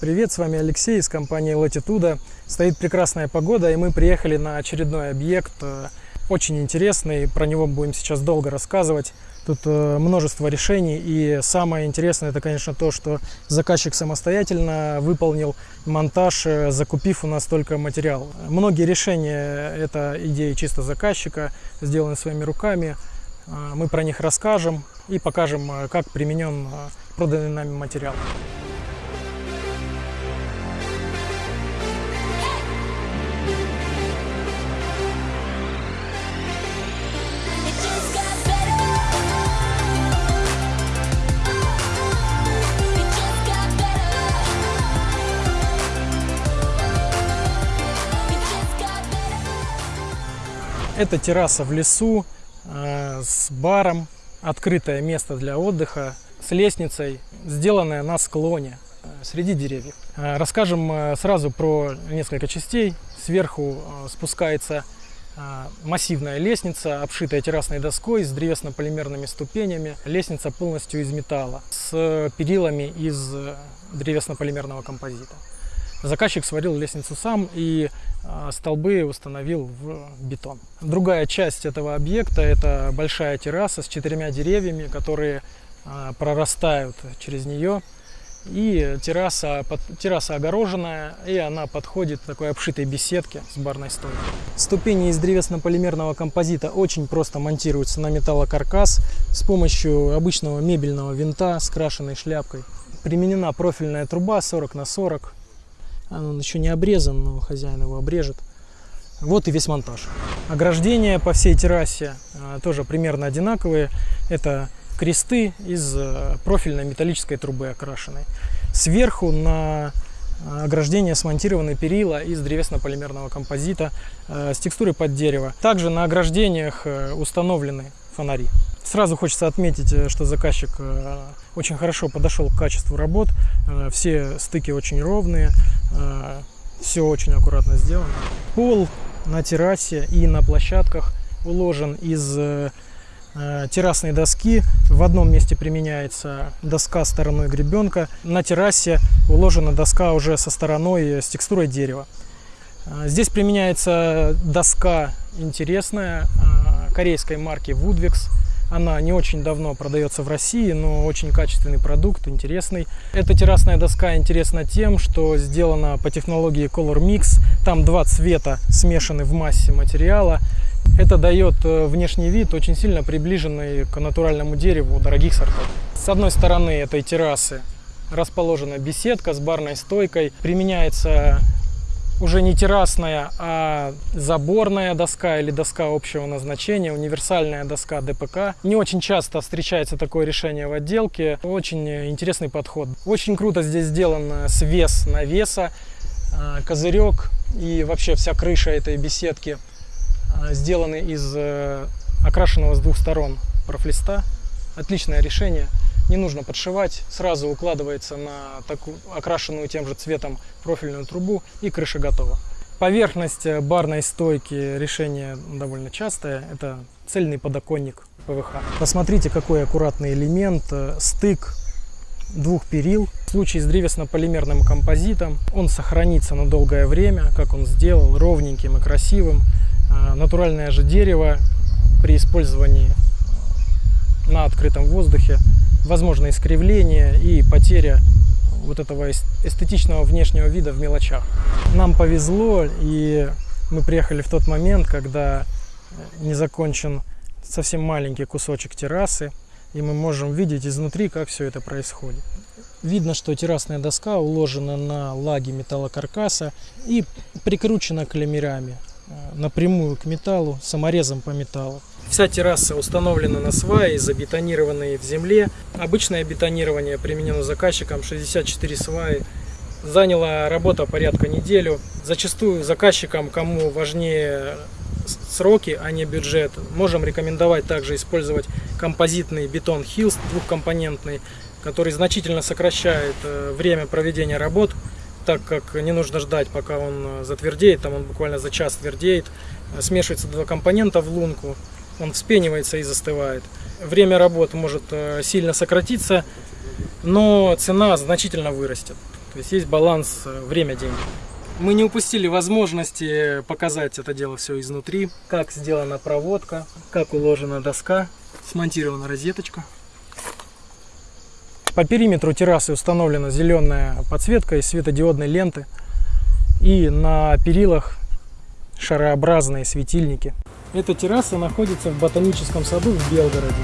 Привет, с вами Алексей из компании Latitude. Стоит прекрасная погода, и мы приехали на очередной объект, э, очень интересный, про него будем сейчас долго рассказывать. Тут э, множество решений, и самое интересное, это, конечно, то, что заказчик самостоятельно выполнил монтаж, э, закупив у нас только материал. Многие решения – это идеи чисто заказчика, сделаны своими руками. Мы про них расскажем и покажем, как применен проданный нами материал. Это терраса в лесу э, с баром, открытое место для отдыха, с лестницей, сделанная на склоне э, среди деревьев. Э, расскажем сразу про несколько частей. Сверху спускается массивная лестница, обшитая террасной доской с древесно-полимерными ступенями. Лестница полностью из металла, с перилами из древесно-полимерного композита. Заказчик сварил лестницу сам и а, столбы установил в бетон. Другая часть этого объекта это большая терраса с четырьмя деревьями, которые а, прорастают через нее. И терраса, терраса огороженная, и она подходит такой обшитой беседке с барной стойкой. Ступени из древесно-полимерного композита очень просто монтируются на металлокаркас с помощью обычного мебельного винта с крашенной шляпкой. Применена профильная труба 40 на 40 он еще не обрезан, но хозяин его обрежет. Вот и весь монтаж. Ограждения по всей террасе а, тоже примерно одинаковые. Это кресты из э, профильной металлической трубы окрашенной. Сверху на а, ограждение смонтированы перила из древесно-полимерного композита э, с текстурой под дерево. Также на ограждениях э, установлены фонари. Сразу хочется отметить, э, что заказчик э, очень хорошо подошел к качеству работ. Э, все стыки очень ровные, все очень аккуратно сделано. Пол на террасе и на площадках уложен из террасной доски. В одном месте применяется доска стороной гребенка. На террасе уложена доска уже со стороной с текстурой дерева. Здесь применяется доска интересная корейской марки Woodwix. Она не очень давно продается в России, но очень качественный продукт, интересный. Эта террасная доска интересна тем, что сделана по технологии Color Mix. Там два цвета смешаны в массе материала. Это дает э, внешний вид, очень сильно приближенный к натуральному дереву дорогих сортов. С одной стороны этой террасы расположена беседка с барной стойкой. Применяется уже не террасная, а заборная доска или доска общего назначения, универсальная доска ДПК. Не очень часто встречается такое решение в отделке. Очень интересный подход. Очень круто здесь сделан свес навеса, а, козырек и вообще вся крыша этой беседки а, сделаны из э, окрашенного с двух сторон профлиста. Отличное решение не нужно подшивать, сразу укладывается на такую окрашенную тем же цветом профильную трубу и крыша готова. Поверхность барной стойки решение довольно частое, это цельный подоконник ПВХ. Посмотрите, какой аккуратный элемент, э, стык двух перил. В случае с древесно-полимерным композитом он сохранится на долгое время, как он сделал, ровненьким и красивым. Э, натуральное же дерево при использовании на открытом воздухе возможно искривление и потеря вот этого эстетичного внешнего вида в мелочах. Нам повезло, и мы приехали в тот момент, когда э, не закончен совсем маленький кусочек террасы, и мы можем видеть изнутри, как все это происходит. Видно, что террасная доска уложена на лаге металлокаркаса и прикручена клеммерами э, напрямую к металлу, саморезом по металлу. Вся терраса установлена на сваи, забетонированные в земле. Обычное бетонирование применено заказчиком 64 сваи. Заняла работа порядка неделю. Зачастую заказчикам, кому важнее сроки, а не бюджет, можем рекомендовать также использовать композитный бетон Hills двухкомпонентный, который значительно сокращает э, время проведения работ, так как не нужно ждать, пока он затвердеет, там он буквально за час твердеет. Смешивается два компонента в лунку, он вспенивается и застывает. Время работы может э, сильно сократиться, но цена значительно вырастет. То есть есть баланс э, время-деньги. Мы не упустили возможности показать это дело все изнутри, как сделана проводка, как уложена доска, смонтирована розеточка. По периметру террасы установлена зеленая подсветка из светодиодной ленты. И на перилах шарообразные светильники. Эта терраса находится в ботаническом саду в Белгороде.